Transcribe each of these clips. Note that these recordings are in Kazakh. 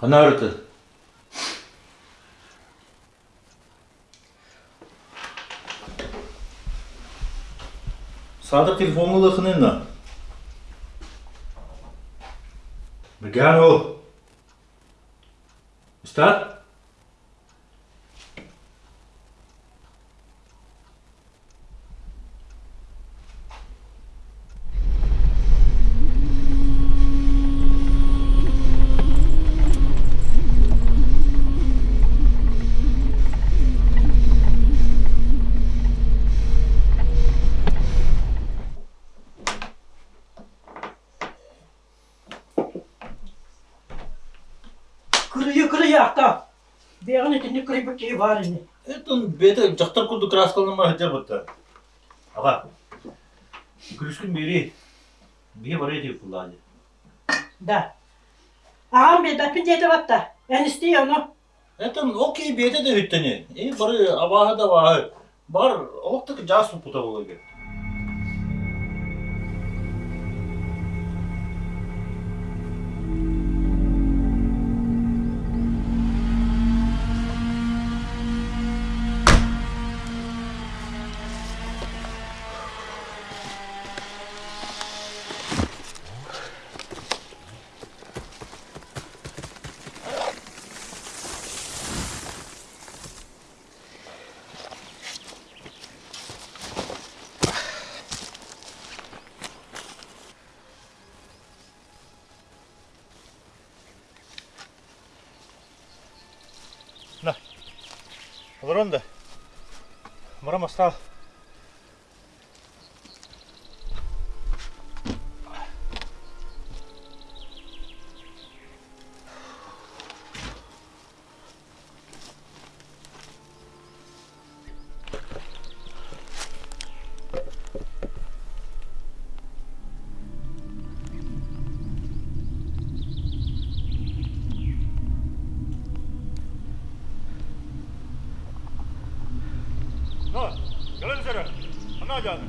Genoten. Sadık telefonla lığının da. Mügan Is dat? Бар ини. Это он жақтар күлді деп бұтты. Аға, күріскін бері, бе бар еді бұлады. Да. Агам бе дапин дете батта. Энисти оно. Это окей беті де үттіне. И бары абағы да бағы. Бар, оқтық жас керек. На. Лоронда. Мрамор стал Canım.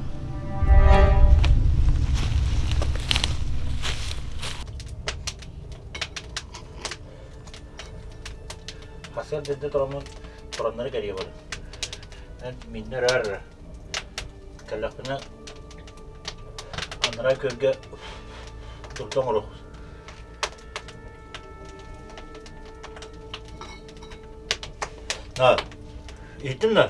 Hasel dedi duramın duranları geriye varın. Ben minner arra. Kallakına anlara gölge durdum oluk. Ha, eğitim lan.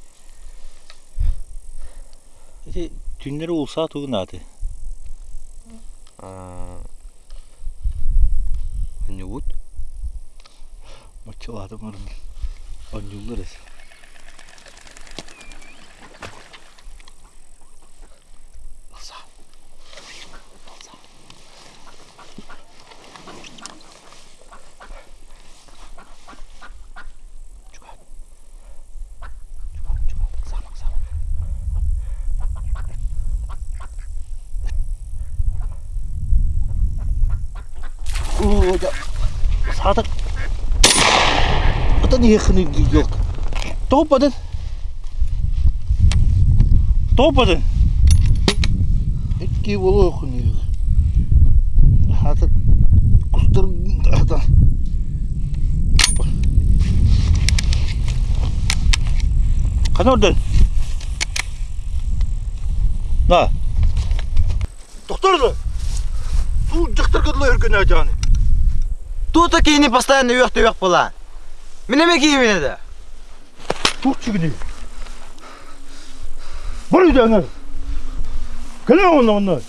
Эти түннэрэ улсаат үг наады. Аа. Онюут. Мочваад мөрөн. Онюулэрс. Ya. Sadık. Niye yakını yok? Da. Су жақтырғыдлы өрген ажаны. Тут кийини постоянно уяқта уяқ бола. Мен эме кийим менеди? Турчу киди. Бар үйдө аны. Келе онда онда.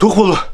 都混了。